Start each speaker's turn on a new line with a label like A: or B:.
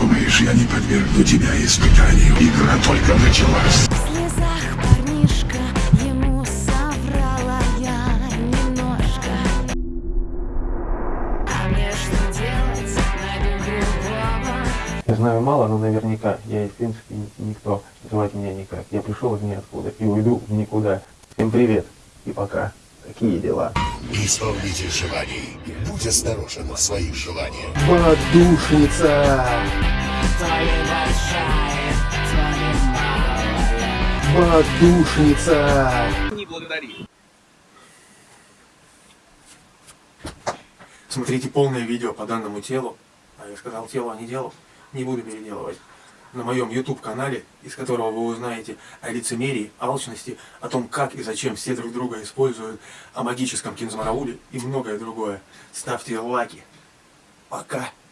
A: Думаешь, я не подвергну тебя испытанию? Игра только началась.
B: В слезах парнишка ему соврала я немножко А мне что делать? Найду другого
C: Я знаю мало, но наверняка я и в принципе ни- никто. Звать меня никак. Я пришел из ниоткуда и уйду в никуда. Всем привет и пока. Какие дела?
D: Исполнитель желаний. Будь осторожен в своих желаниях.
C: Подушница!
B: Ли малая
C: Подушница!
E: Смотрите полное видео по данному телу. А я сказал телу, а не делу. Не буду переделывать. На моем YouTube канале, из которого вы узнаете о лицемерии, алчности, о том, как и зачем все друг друга используют, о магическом кинзмарауле и многое другое. Ставьте лайки. Пока.